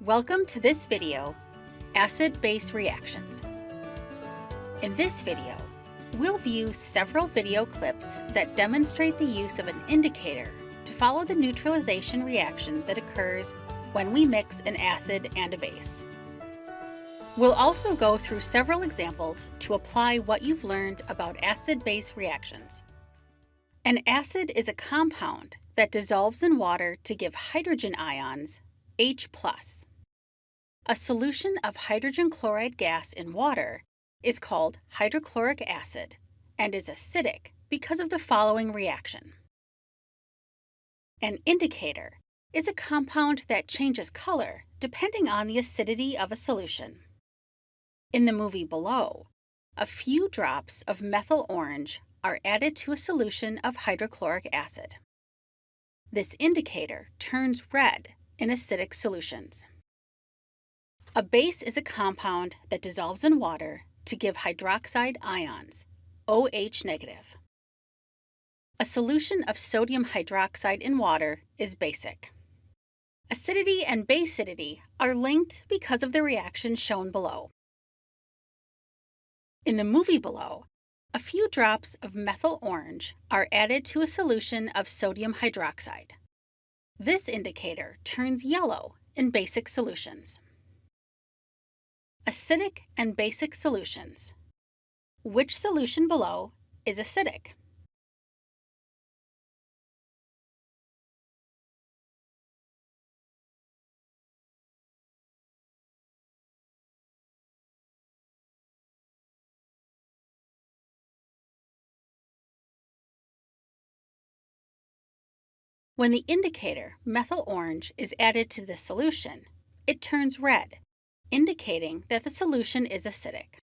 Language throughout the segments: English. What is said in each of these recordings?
Welcome to this video, Acid-Base Reactions. In this video, we'll view several video clips that demonstrate the use of an indicator to follow the neutralization reaction that occurs when we mix an acid and a base. We'll also go through several examples to apply what you've learned about acid-base reactions. An acid is a compound that dissolves in water to give hydrogen ions, H+. A solution of hydrogen chloride gas in water is called hydrochloric acid and is acidic because of the following reaction. An indicator is a compound that changes color depending on the acidity of a solution. In the movie below, a few drops of methyl orange are added to a solution of hydrochloric acid. This indicator turns red in acidic solutions. A base is a compound that dissolves in water to give hydroxide ions, OH negative. A solution of sodium hydroxide in water is basic. Acidity and basicity are linked because of the reaction shown below. In the movie below, a few drops of methyl orange are added to a solution of sodium hydroxide. This indicator turns yellow in basic solutions. Acidic and basic solutions. Which solution below is acidic? When the indicator, methyl orange, is added to the solution, it turns red, indicating that the solution is acidic.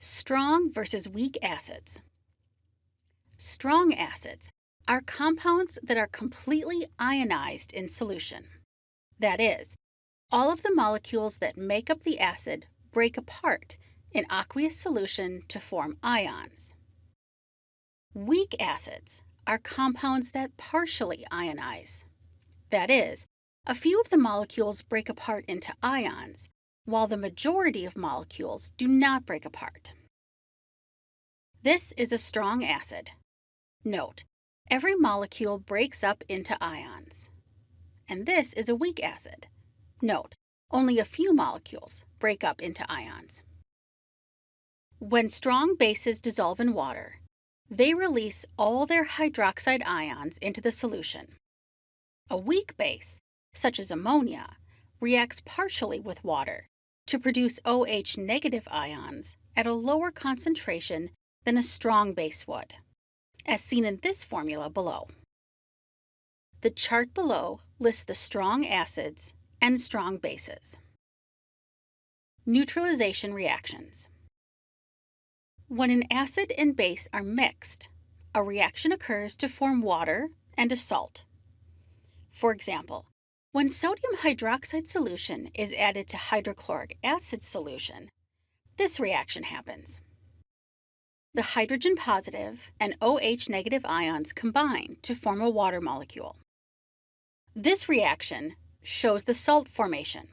Strong versus weak acids. Strong acids are compounds that are completely ionized in solution. That is, all of the molecules that make up the acid break apart in aqueous solution to form ions. Weak acids are compounds that partially ionize. That is, a few of the molecules break apart into ions, while the majority of molecules do not break apart. This is a strong acid. Note, every molecule breaks up into ions. And this is a weak acid. Note, only a few molecules break up into ions. When strong bases dissolve in water, they release all their hydroxide ions into the solution. A weak base, such as ammonia, reacts partially with water to produce OH negative ions at a lower concentration than a strong base would, as seen in this formula below. The chart below lists the strong acids and strong bases. Neutralization reactions. When an acid and base are mixed, a reaction occurs to form water and a salt. For example, when sodium hydroxide solution is added to hydrochloric acid solution, this reaction happens. The hydrogen positive and OH negative ions combine to form a water molecule. This reaction shows the salt formation.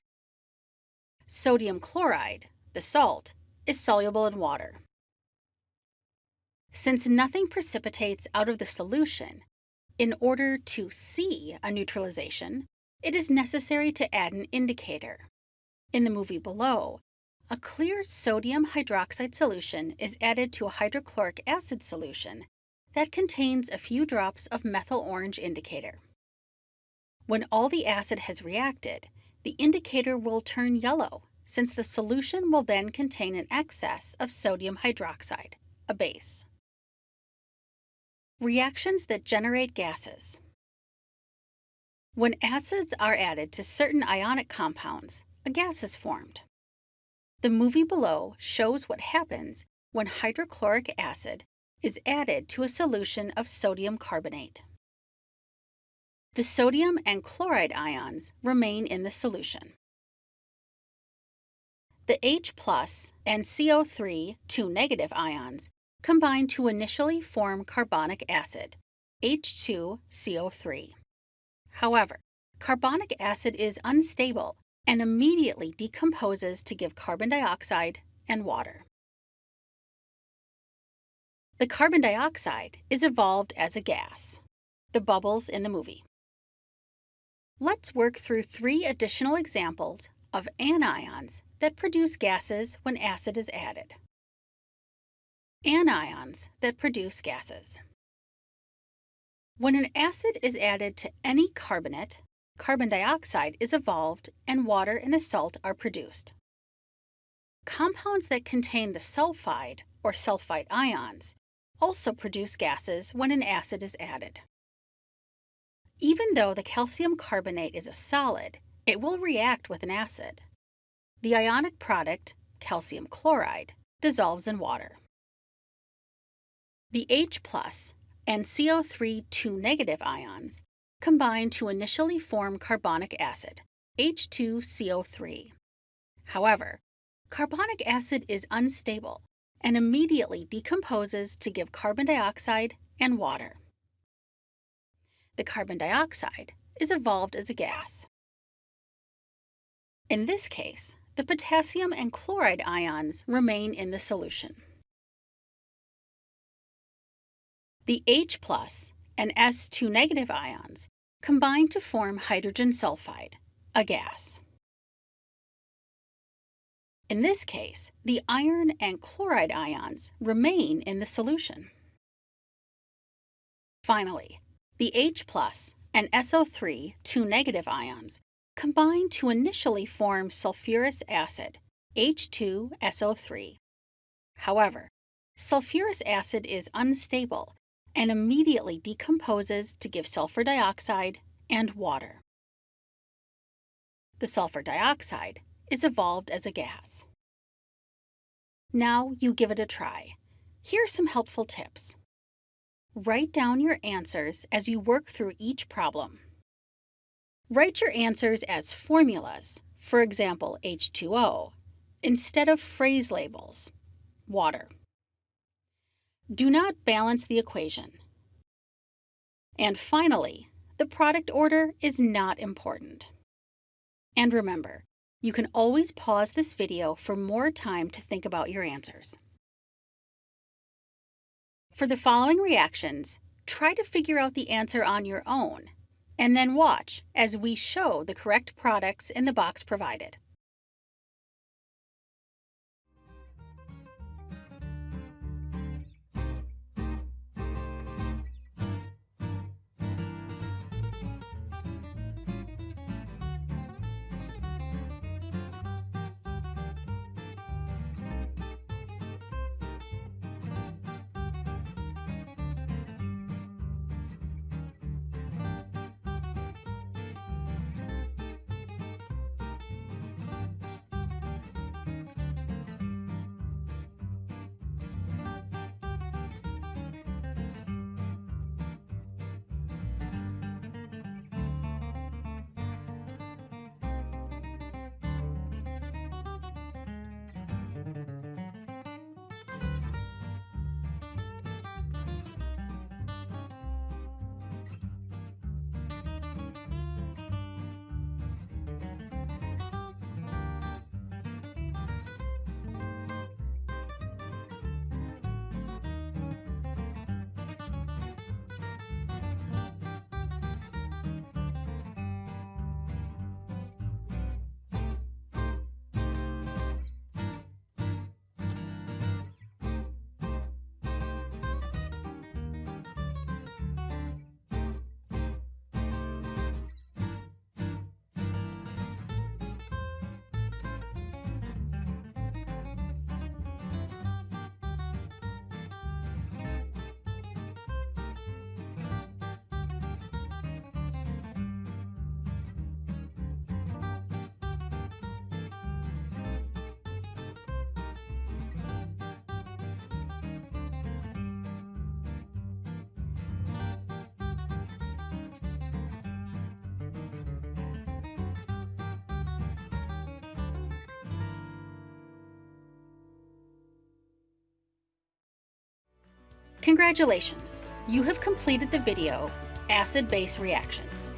Sodium chloride, the salt, is soluble in water. Since nothing precipitates out of the solution, in order to see a neutralization, it is necessary to add an indicator. In the movie below, a clear sodium hydroxide solution is added to a hydrochloric acid solution that contains a few drops of methyl orange indicator. When all the acid has reacted, the indicator will turn yellow since the solution will then contain an excess of sodium hydroxide, a base. Reactions that generate gases. When acids are added to certain ionic compounds, a gas is formed. The movie below shows what happens when hydrochloric acid is added to a solution of sodium carbonate. The sodium and chloride ions remain in the solution. The H plus and CO3, two negative ions, combine to initially form carbonic acid, H2CO3. However, carbonic acid is unstable and immediately decomposes to give carbon dioxide and water. The carbon dioxide is evolved as a gas, the bubbles in the movie. Let's work through three additional examples of anions that produce gases when acid is added. Anions that produce gases. When an acid is added to any carbonate, carbon dioxide is evolved and water and a salt are produced. Compounds that contain the sulfide or sulfite ions also produce gases when an acid is added. Even though the calcium carbonate is a solid, it will react with an acid. The ionic product, calcium chloride, dissolves in water. The H plus and CO3 2 negative ions combine to initially form carbonic acid, H2CO3. However, carbonic acid is unstable and immediately decomposes to give carbon dioxide and water. The carbon dioxide is evolved as a gas. In this case, the potassium and chloride ions remain in the solution. The H plus and S2 negative ions combine to form hydrogen sulfide, a gas. In this case, the iron and chloride ions remain in the solution. Finally, the H plus and SO3, two negative ions, combine to initially form sulfurous acid, H2SO3. However, sulfurous acid is unstable and immediately decomposes to give sulfur dioxide and water. The sulfur dioxide is evolved as a gas. Now you give it a try. Here are some helpful tips. Write down your answers as you work through each problem. Write your answers as formulas, for example, H2O, instead of phrase labels, water. Do not balance the equation. And finally, the product order is not important. And remember, you can always pause this video for more time to think about your answers. For the following reactions, try to figure out the answer on your own, and then watch as we show the correct products in the box provided. Congratulations! You have completed the video, Acid-Base Reactions.